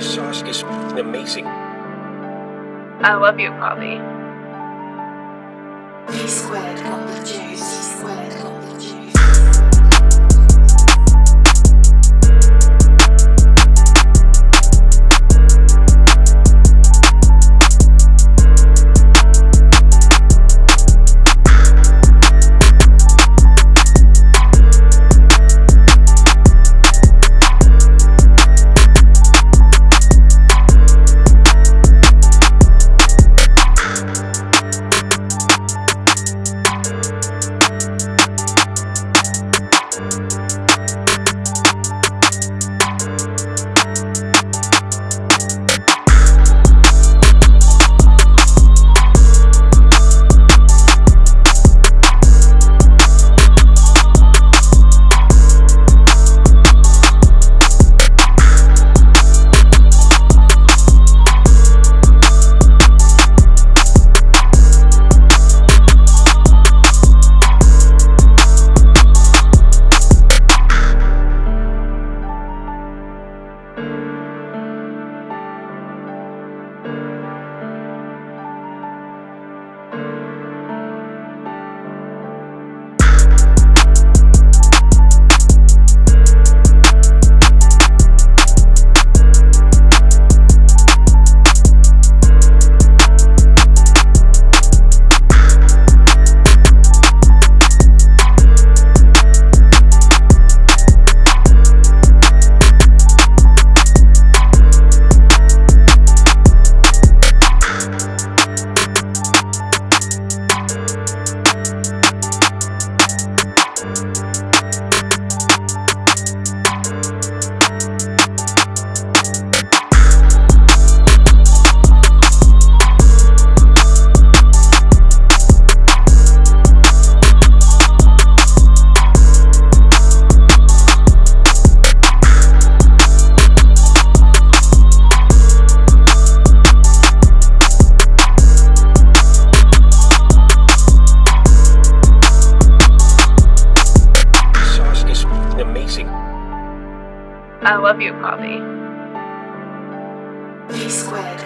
Sasha's amazing. I love you, Poppy. P squared got the juice. P squared I love you, Poppy. P squared.